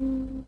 うん。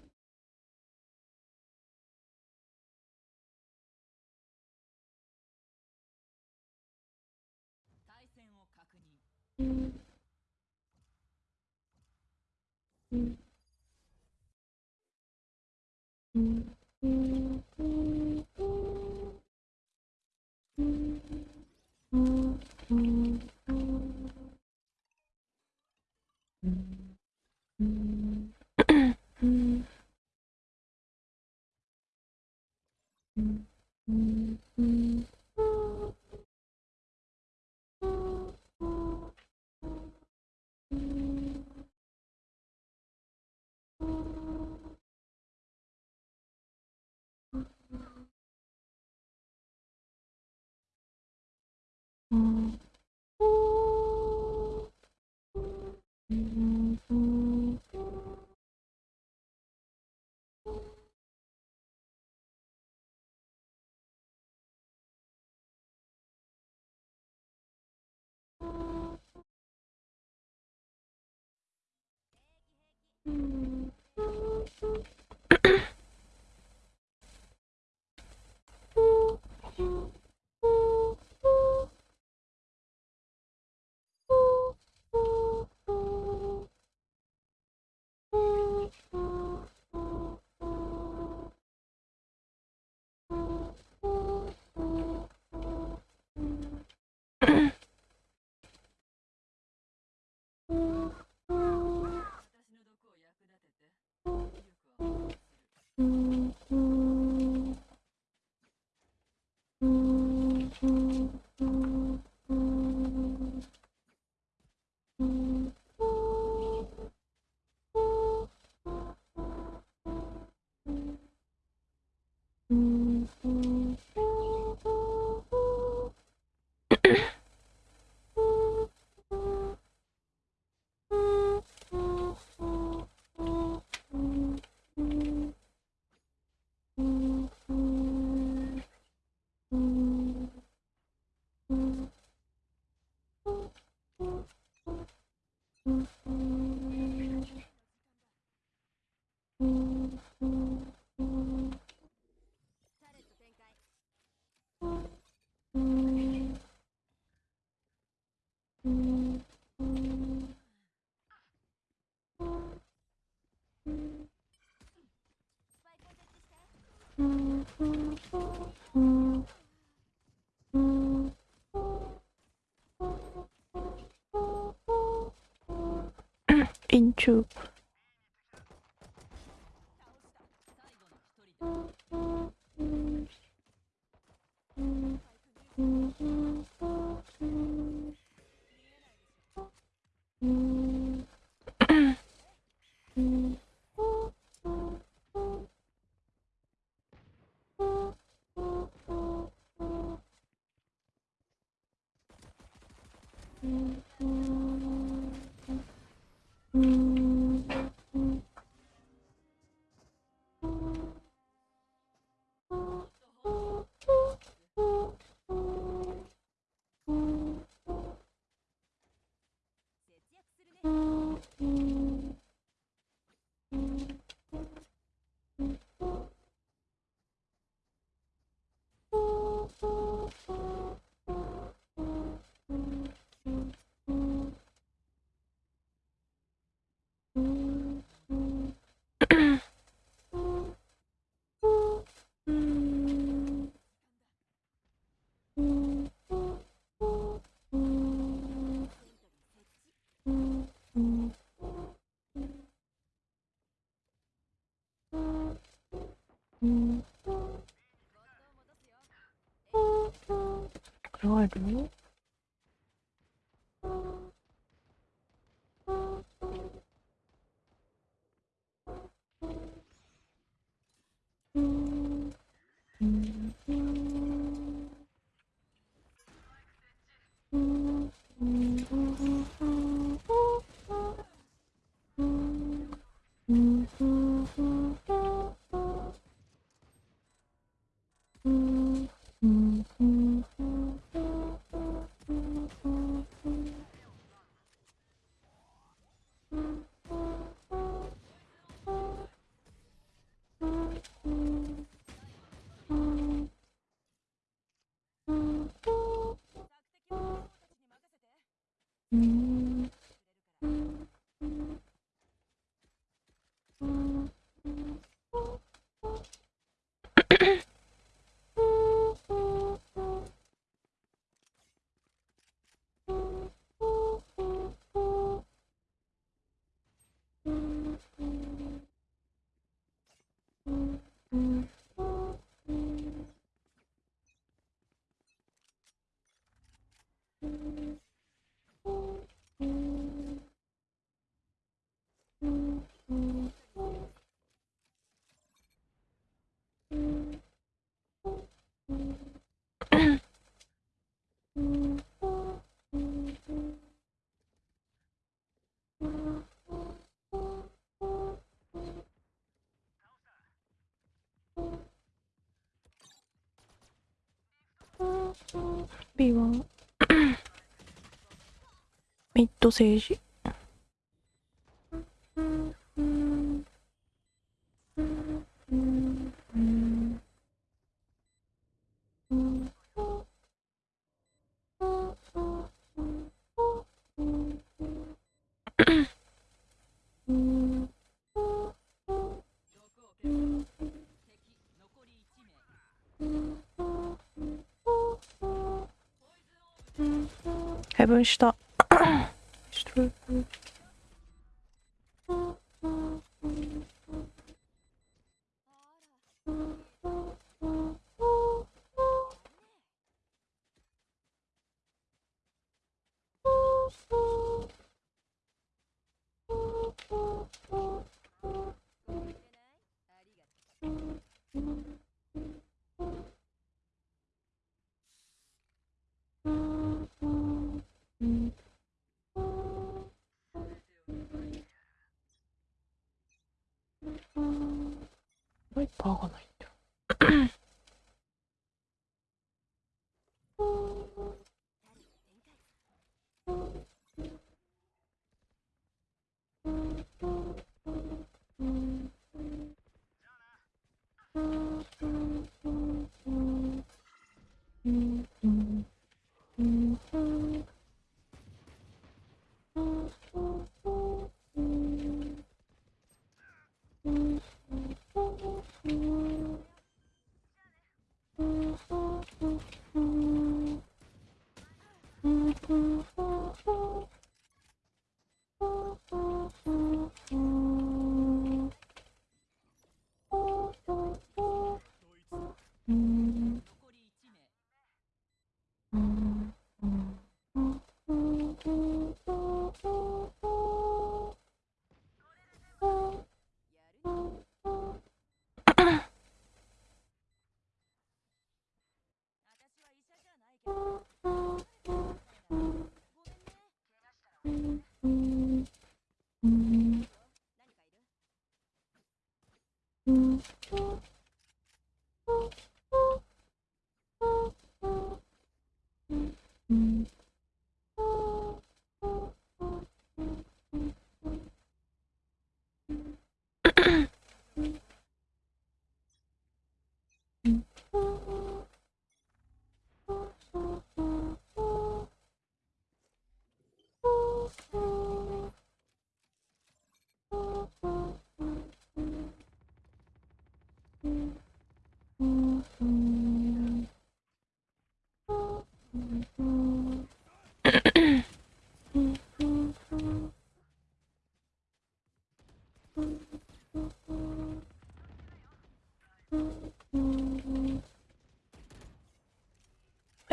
Mm-hmm. Hmm. into 영화로 ト政治。配分した。いパーがないんだ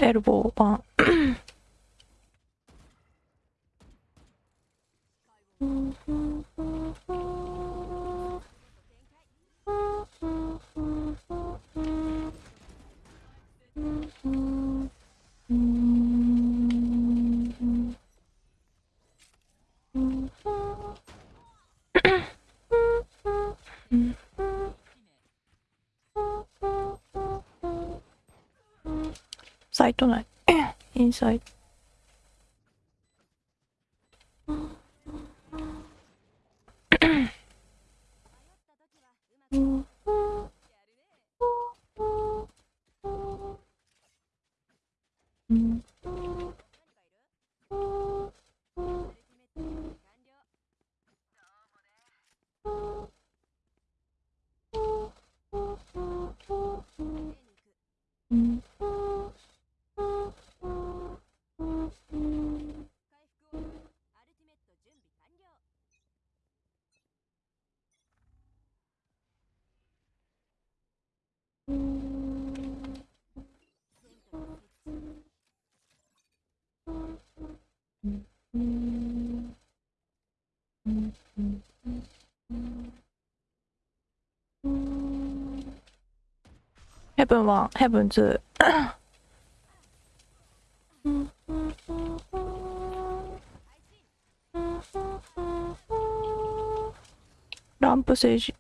terrible one heaven one, heaven two. ランプ政治。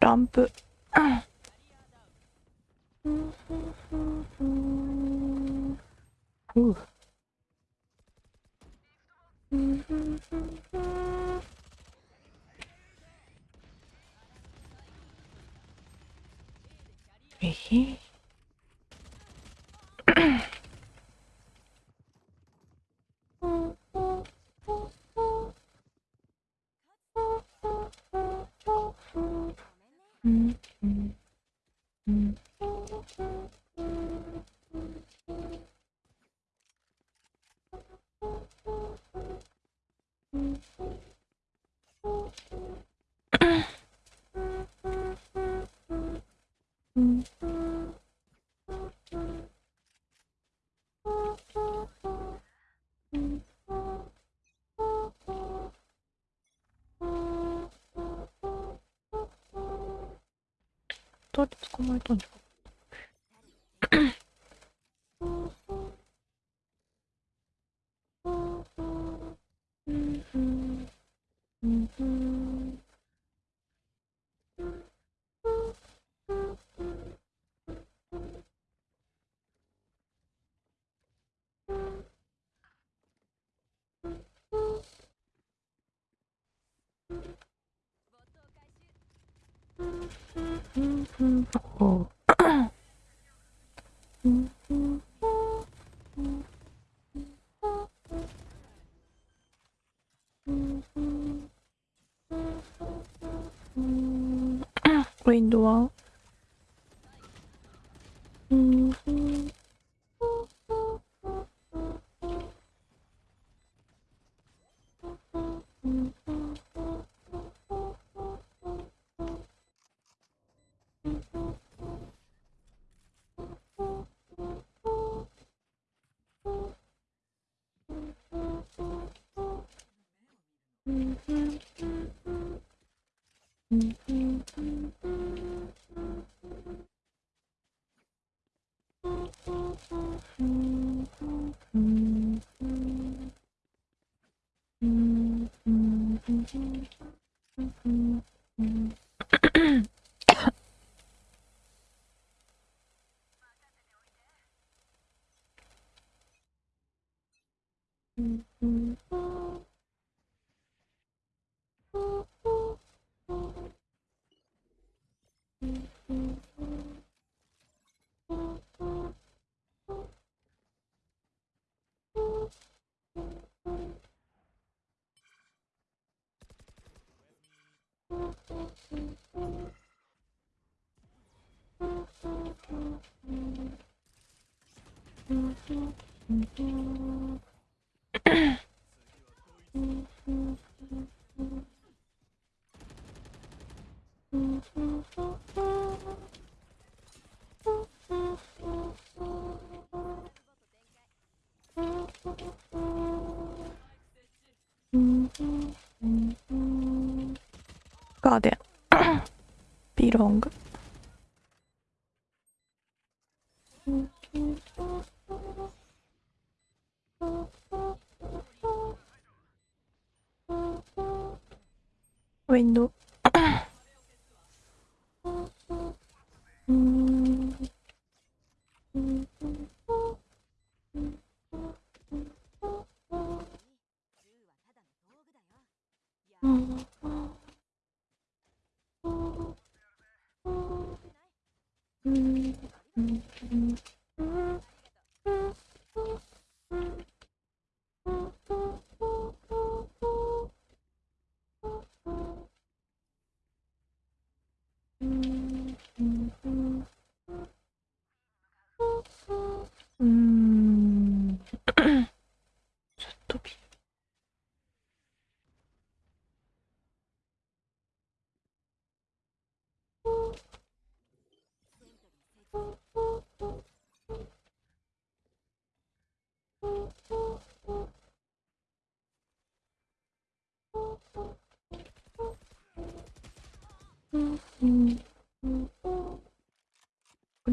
ランプ。be wrong. Window.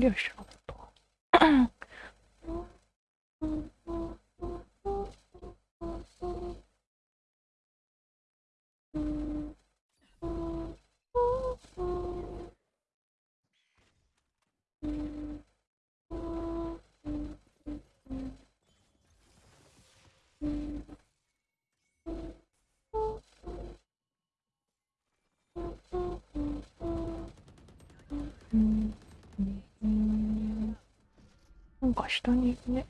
Adiós. か下にね。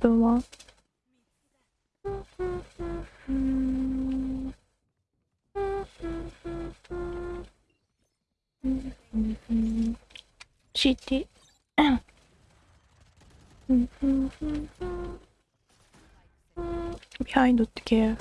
どうも。CD。behind the care.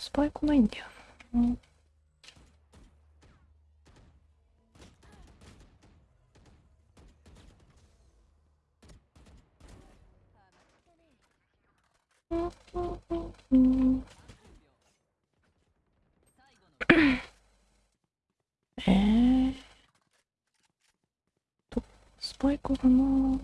スパイ来ないんだよな。うんうんえー、と、スパイクかな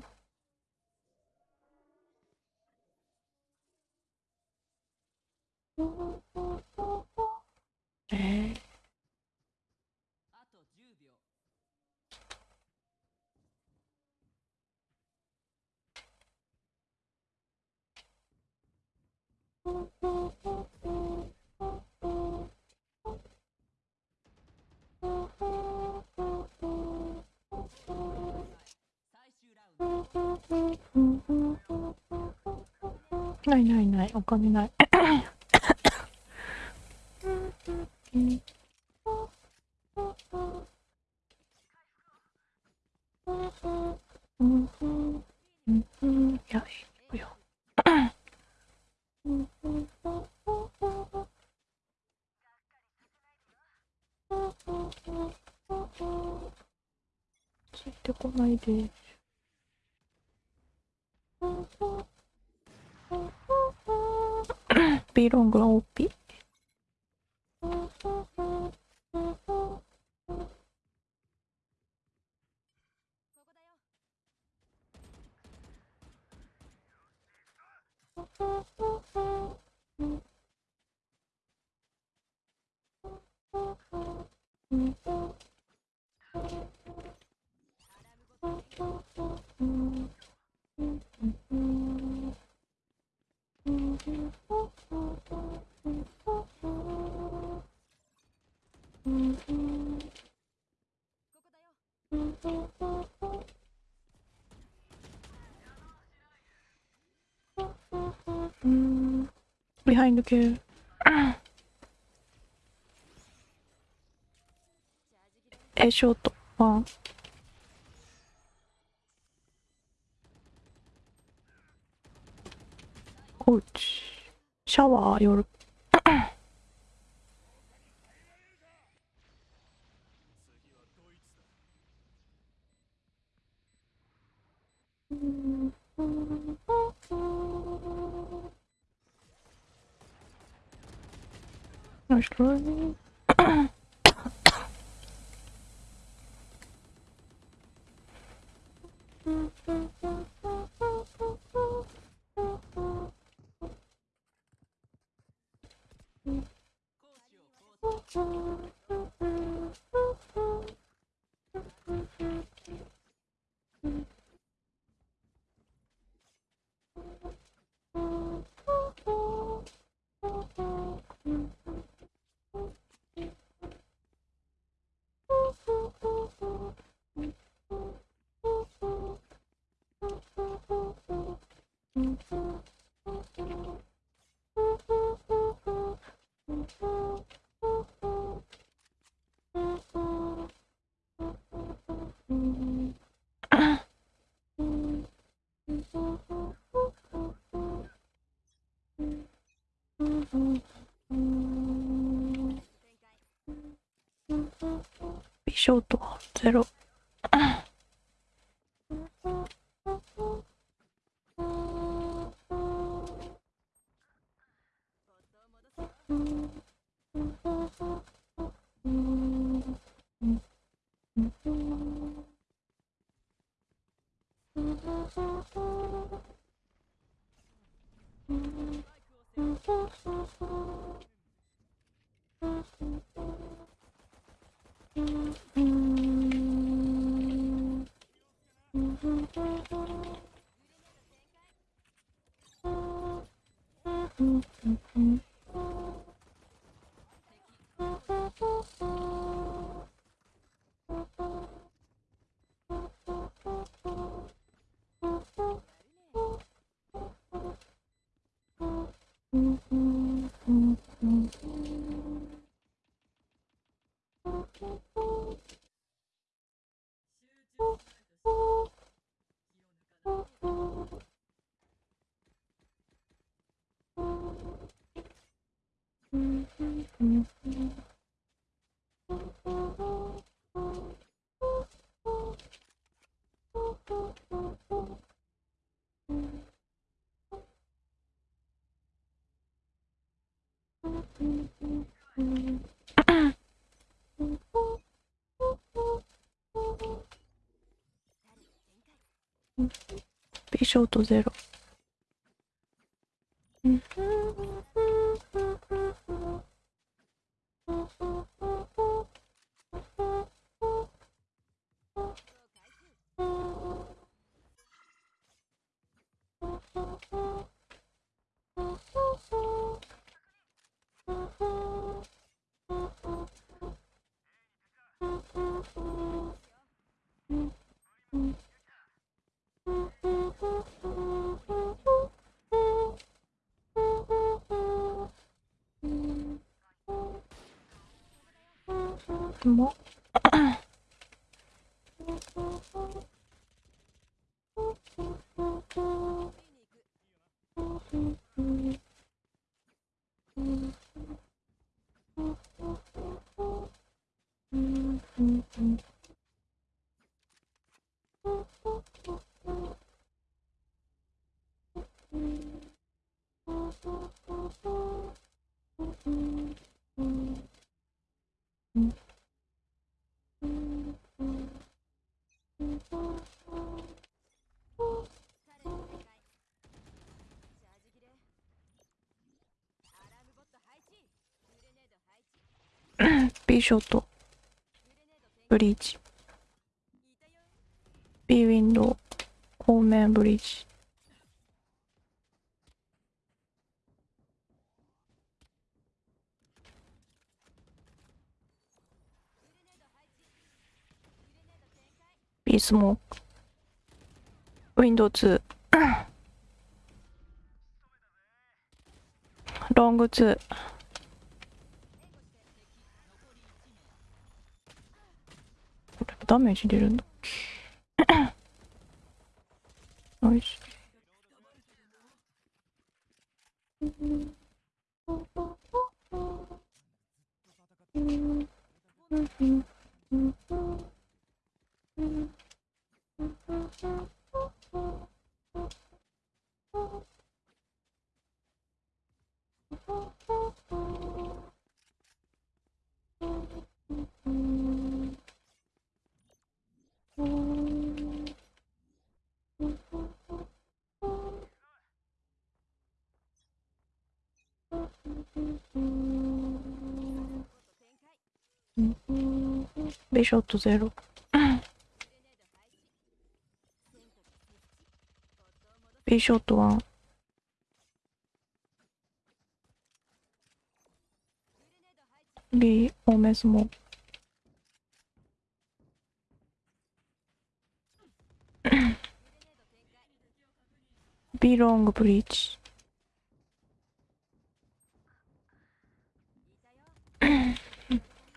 ないないない、お金ないや、行くよ。ついてこないで。ビーロングは OP? うん。ビハインド系。え、ショート。ワゼロ。Thank you. ショートゼロ。 뭐? もビショートブリッジ。B ウィンドウ後面ブリッジ。ビースモークウィンドウ2ロング2これダメージ出るんだっけナイビショットゼロ。ビショットワン。ビオメスモビロングブリーチ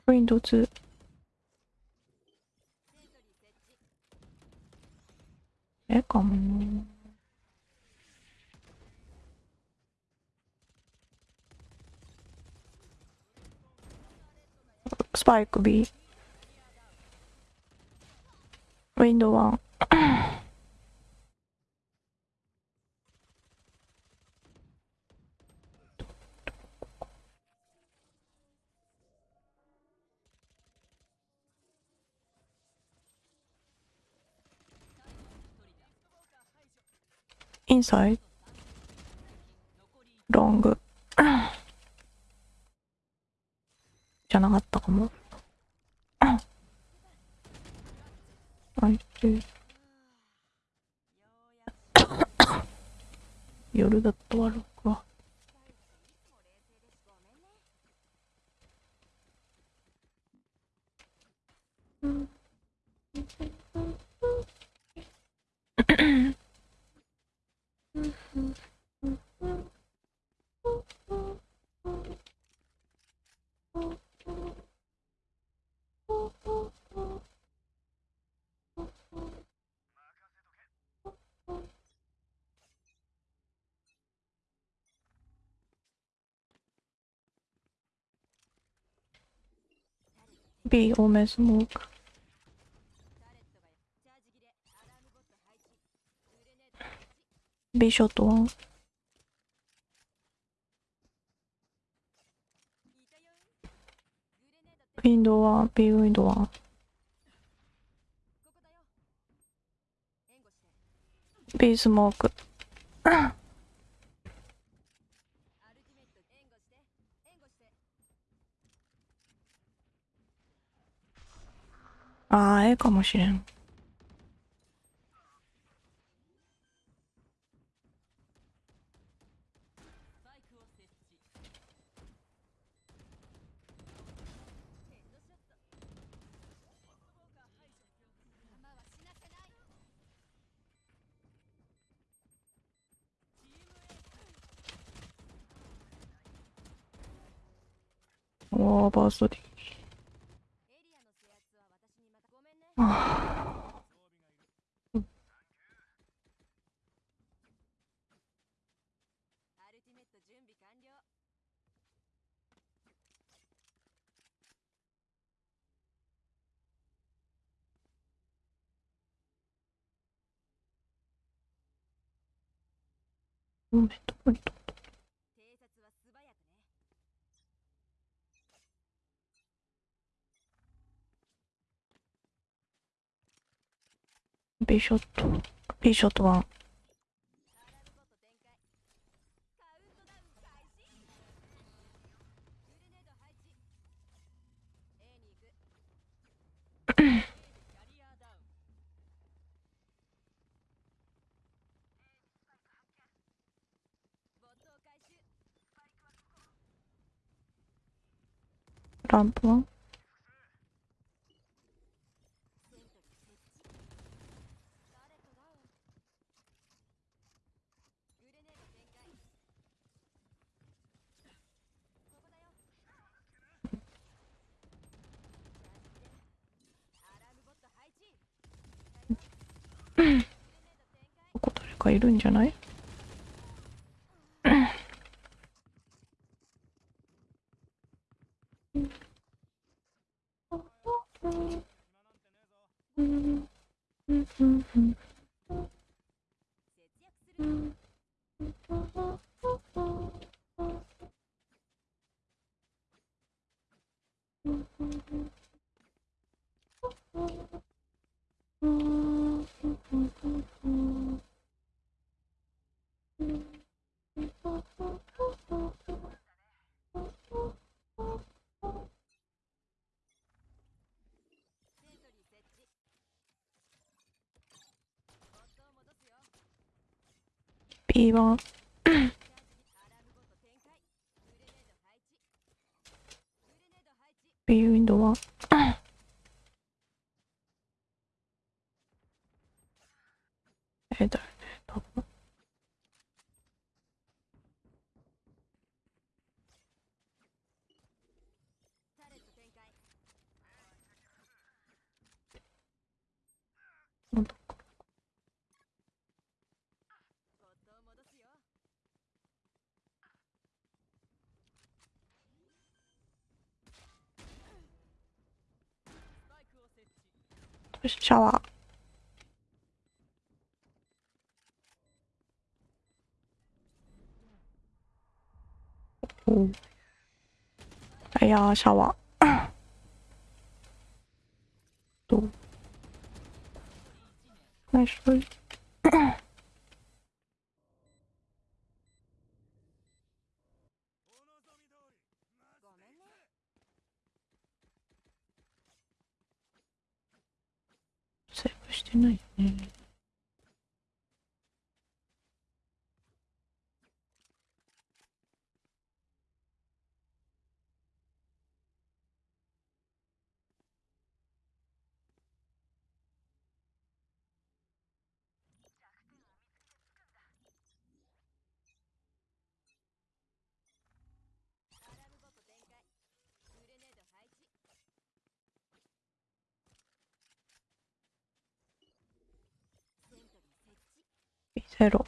ウィンドウ2えかも。なスパイク B ウィンドウ1インサイドロング。じゃなかったかも。あいつ 夜だと悪くは B オメスモーク B ショットワウィンドワン B ウィンドワンビースモーク。ああ、ええかもしれん。ー、バーストうん、アルティメット準備完了、B ショット、B ショット1。ランプはかいるんじゃない？きは不是小王。哦，哎呀，小王，都、嗯，来说。ゼロ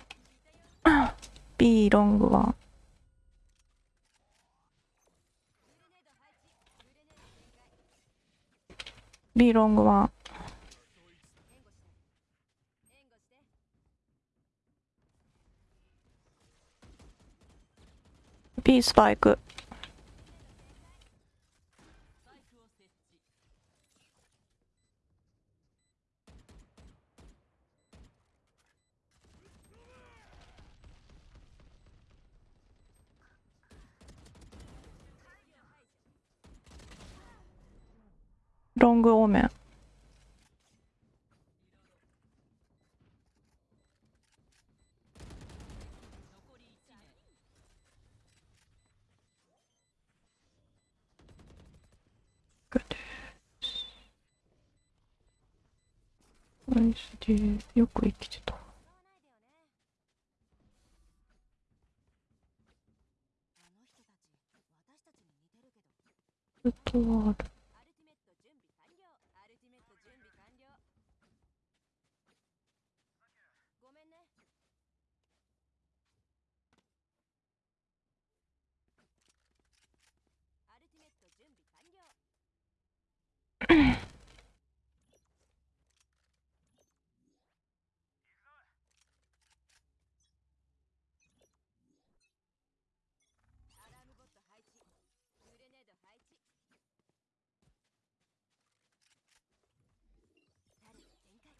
B ロングワンビーロングワン。B スパイク。ロングオーメン。よく生きてた。ずっとある。アルティメット準備完了アルティメット準備完了ごめんねアルティメット準備完了アラームボット配置グレネード配置タレット展開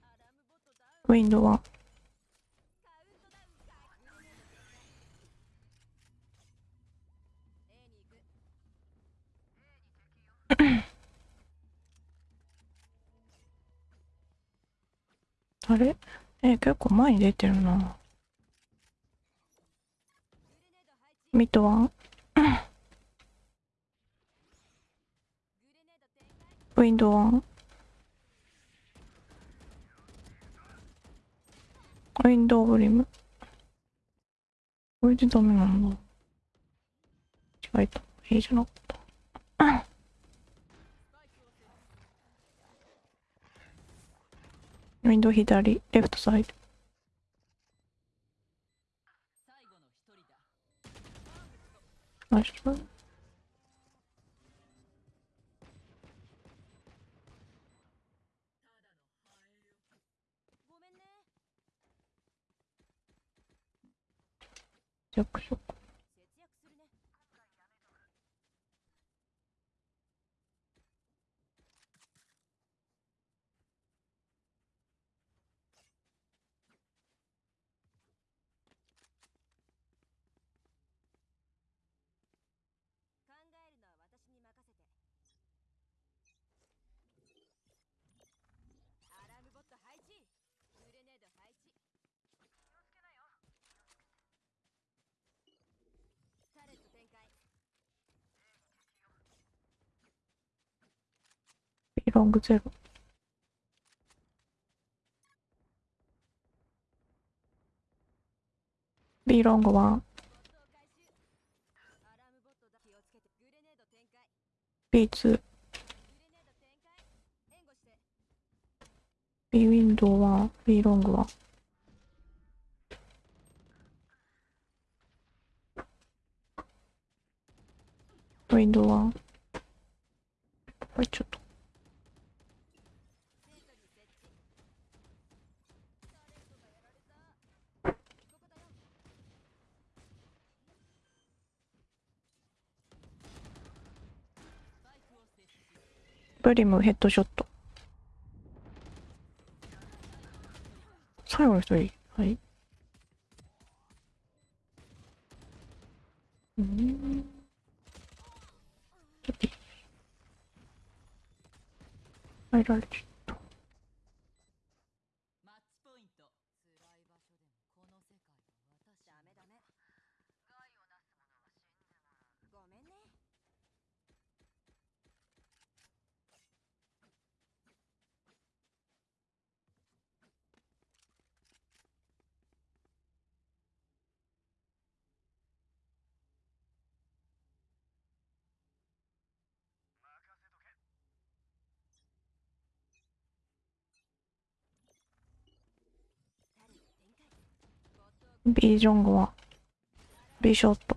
アラームボットダウィンドウはあれ？え、結構前に出てるな。ミッ ドワン？ウィンドウワン？ウィンドウブリム。これでダメなんだ。違えた。いいじゃなかった。ウィンドウ左、レフトサイド。最後の一人だナイス。ごめんね弱小。節約するね考えるのは私に任せてアラームボット配置グレネード配置タレット展開 B ロングゼロ。B ロングワン。ボットを回収アラームボットだ気をつけてグレネード展開 B2。グレネード展開援護して B ウィンドウワン。B ロングワン。ウィンドウワン。これちょっと。ブリムヘッドショット。最後の一人。はい。うん。ちょっと。入られちゃった。マッチポイント辛い場所でもこの世界は私ダメダメ害をなす者は死んでもごめんねタレット展開ボットを B ジョングは B ショット。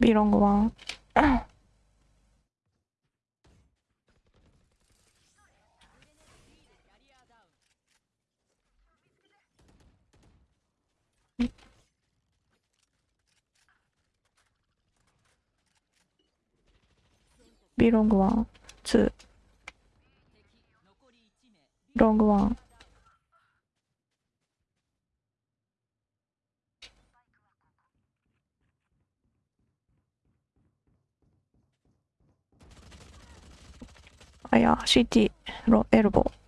ビロングワン。B ロングワン、2。ロングワン。あや、CT、ロエルボー。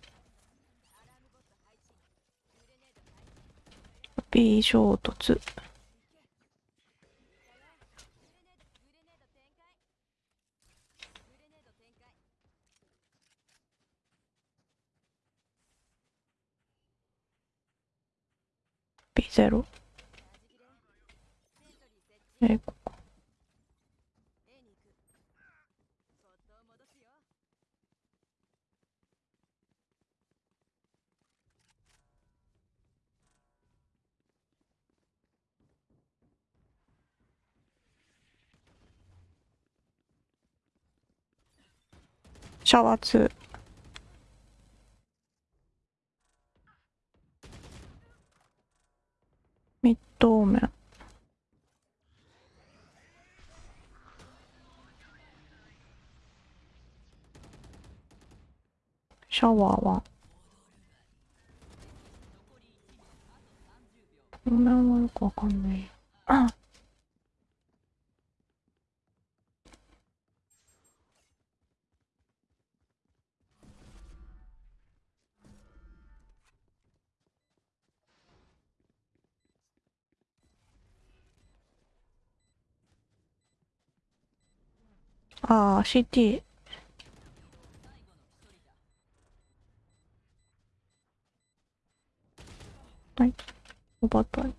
B 衝突ゼロ。えー、こシャワー2。ミッド。シャワーは。ごめんはよくわかんない。ああ、CT。はい。おばたい。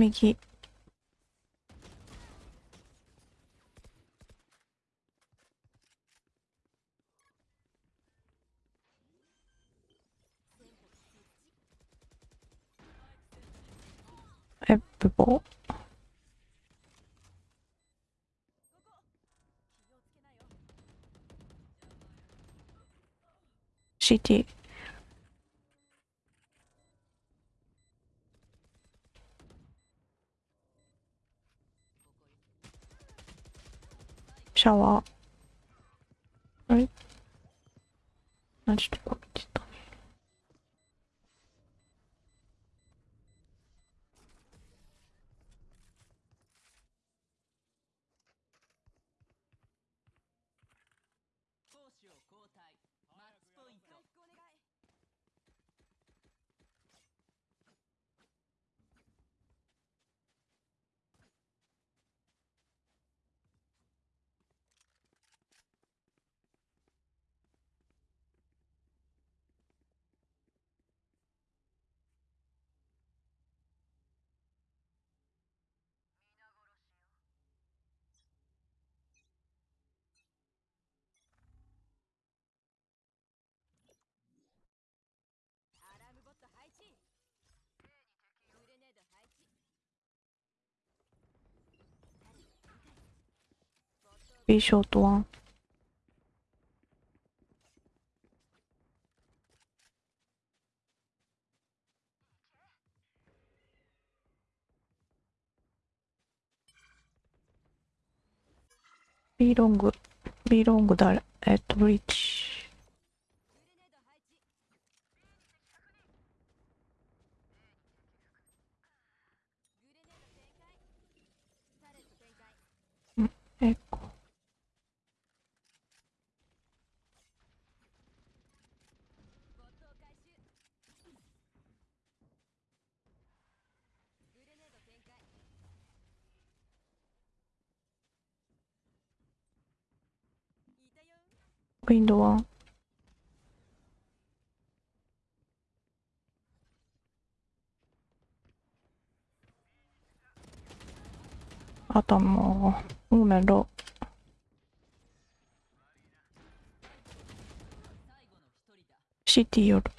Mickey. Shitty. A lot. Right? That's too ビロング、B ロング誰えっと、ブリッジ。グレネード配置グレネード展開タレット展開エコ。ボットを回収グレネード展開いたよウィンドウワン。頭、オーメンロ。シティよる。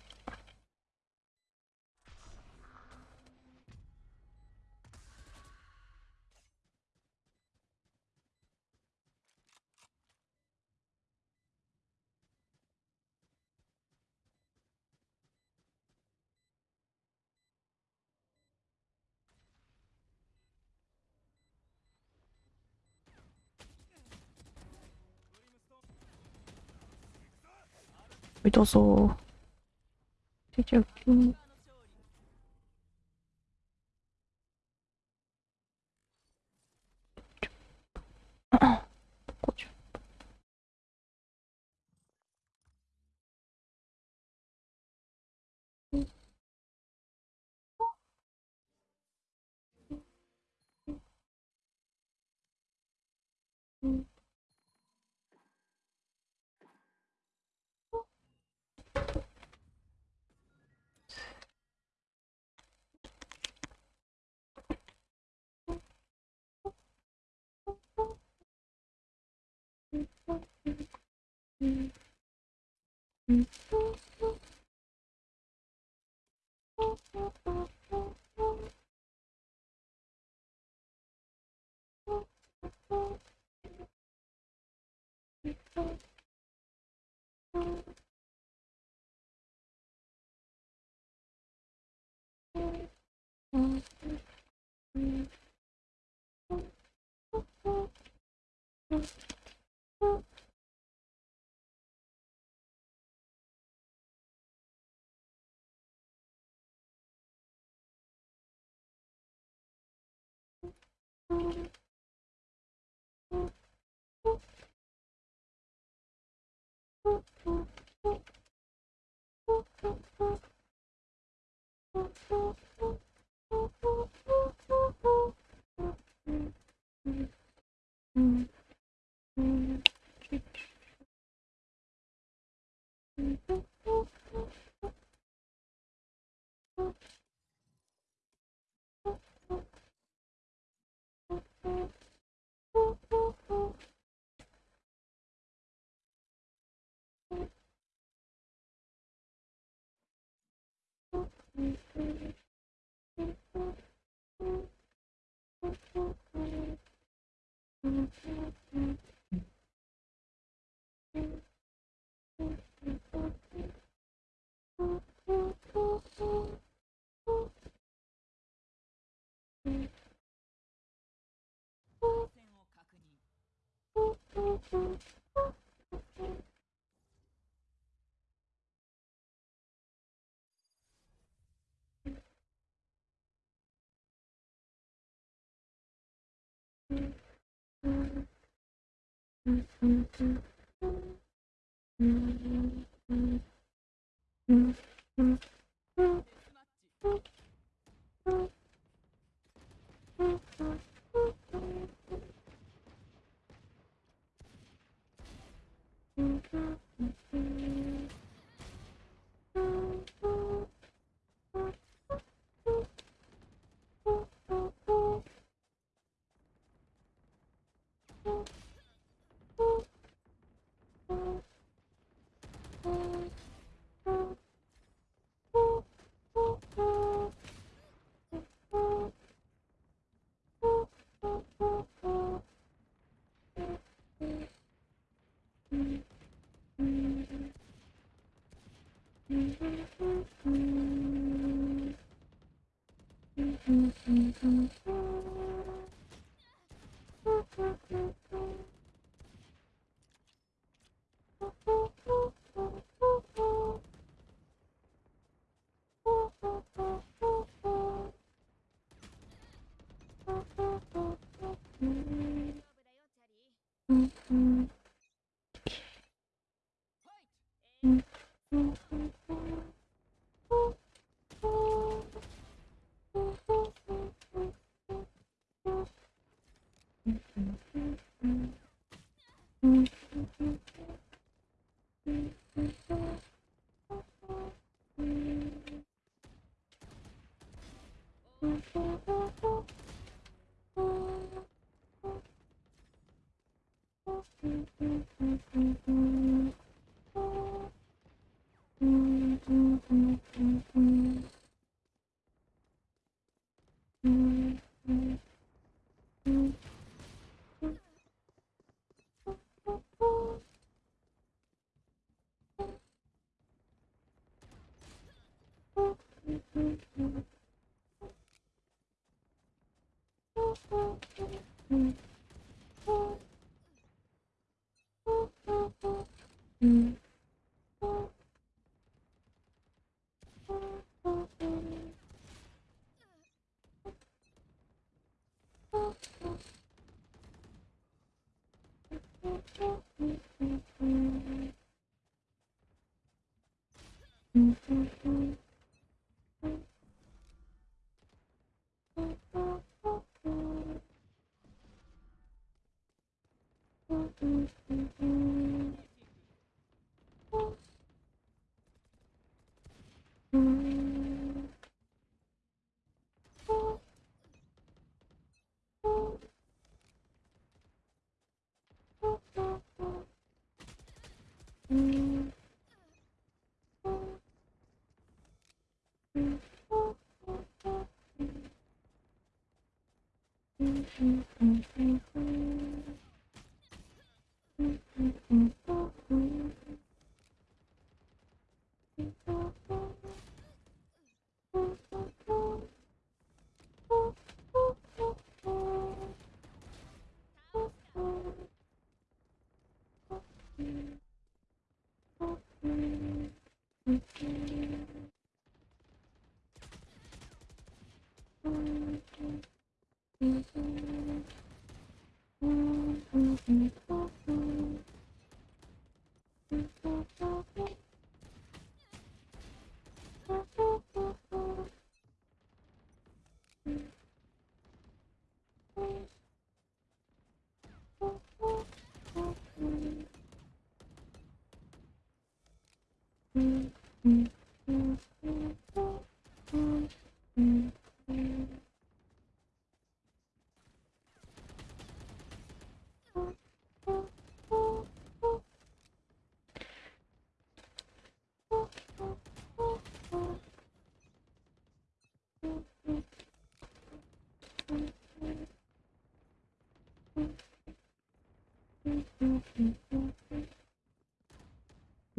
痛そう。出ちゃう。うう Mm-hmm. Mm-hmm. Mm-hmm. Mm-hmm. 嗯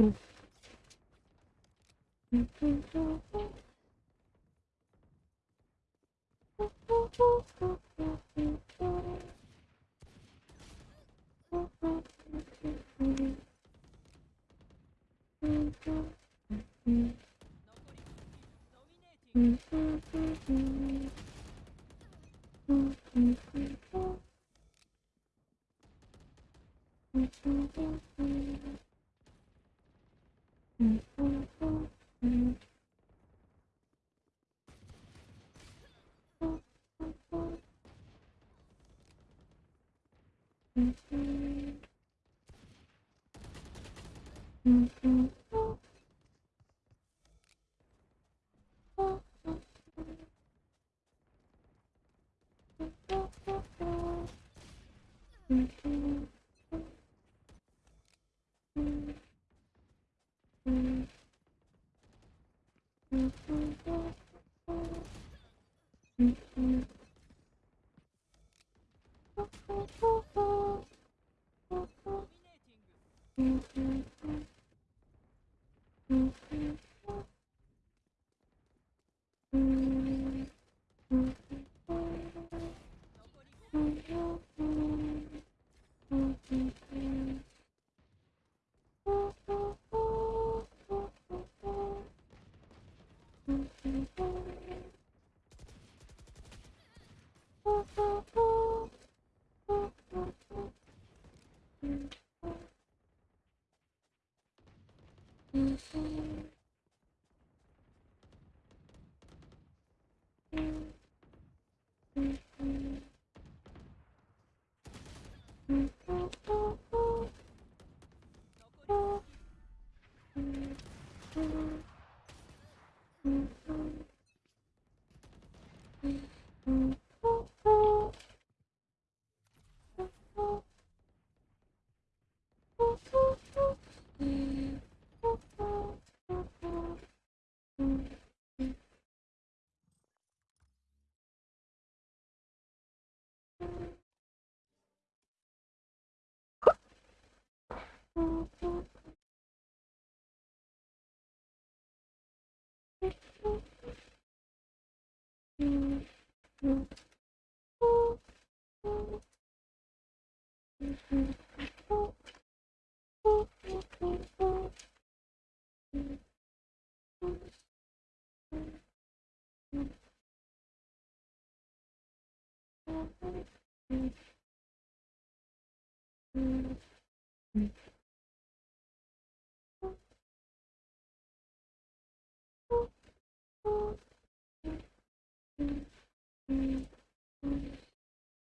Mm-hmm. mm-hmm. Mm-hmm. う